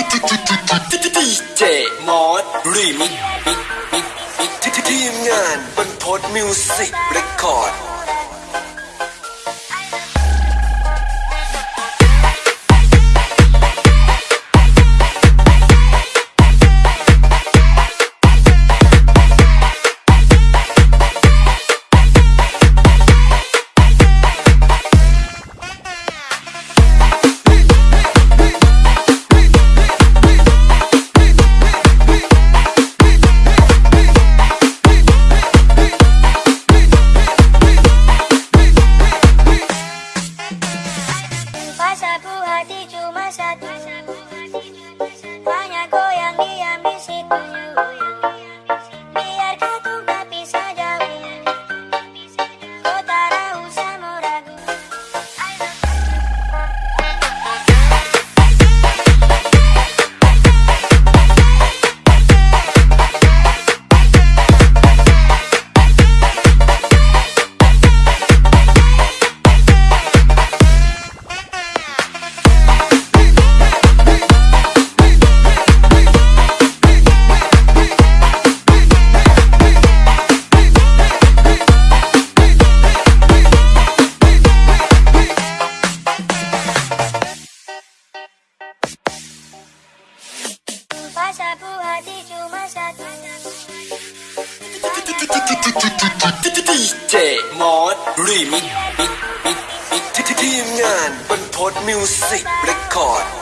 ดีเจมอสรีมิกทีมงานบรรพดมิวสิกเรคคอร์ด hati cuma satu. Banyak goyang diambil situnya Biar เจมอสรีมิกมิกมิกมิกที่ทีมงานบรรพตมิวสิกเรคคอร์ด